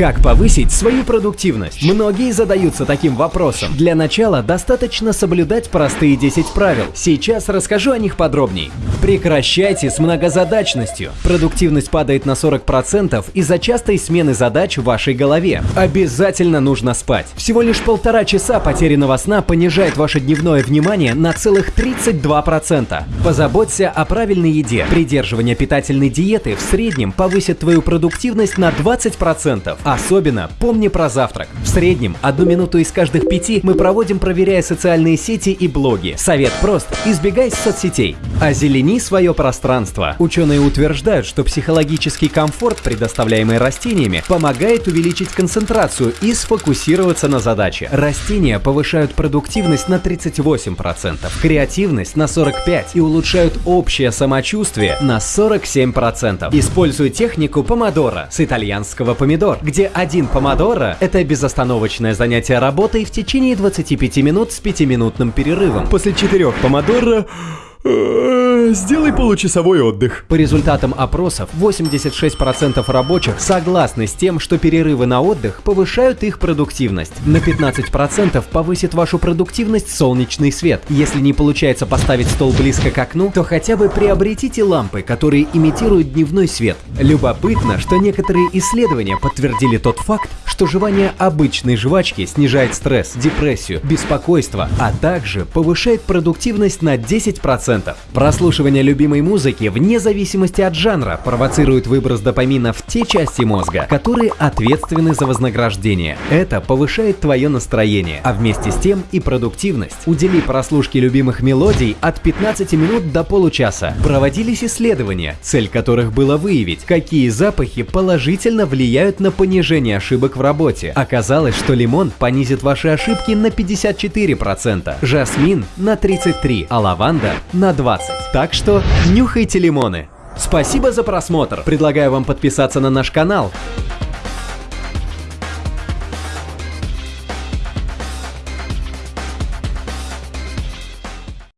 Как повысить свою продуктивность? Многие задаются таким вопросом. Для начала достаточно соблюдать простые 10 правил. Сейчас расскажу о них подробней. Прекращайте с многозадачностью. Продуктивность падает на 40% из-за частой смены задач в вашей голове. Обязательно нужно спать. Всего лишь полтора часа потерянного сна понижает ваше дневное внимание на целых 32%. Позаботься о правильной еде. Придерживание питательной диеты в среднем повысит твою продуктивность на 20%. Особенно помни про завтрак. В среднем одну минуту из каждых пяти мы проводим, проверяя социальные сети и блоги. Совет прост – избегай соцсетей. Озелени свое пространство. Ученые утверждают, что психологический комфорт, предоставляемый растениями, помогает увеличить концентрацию и сфокусироваться на задаче. Растения повышают продуктивность на 38%, креативность на 45% и улучшают общее самочувствие на 47%. Используй технику помодора с итальянского помидор, где один помодоро – это безостановочное занятие работой в течение 25 минут с 5-минутным перерывом. После четырех помодоро Э, сделай получасовой отдых. По результатам опросов, 86% рабочих согласны с тем, что перерывы на отдых повышают их продуктивность. На 15% повысит вашу продуктивность солнечный свет. Если не получается поставить стол близко к окну, то хотя бы приобретите лампы, которые имитируют дневной свет. Любопытно, что некоторые исследования подтвердили тот факт, что жевание обычной жвачки снижает стресс, депрессию, беспокойство, а также повышает продуктивность на 10%. 100%. Прослушивание любимой музыки вне зависимости от жанра провоцирует выброс допамина в те части мозга, которые ответственны за вознаграждение. Это повышает твое настроение, а вместе с тем и продуктивность. Удели прослушке любимых мелодий от 15 минут до получаса. Проводились исследования, цель которых было выявить, какие запахи положительно влияют на понижение ошибок в работе. Оказалось, что лимон понизит ваши ошибки на 54%, жасмин на 33%, а лаванда на 20. Так что нюхайте лимоны. Спасибо за просмотр. Предлагаю вам подписаться на наш канал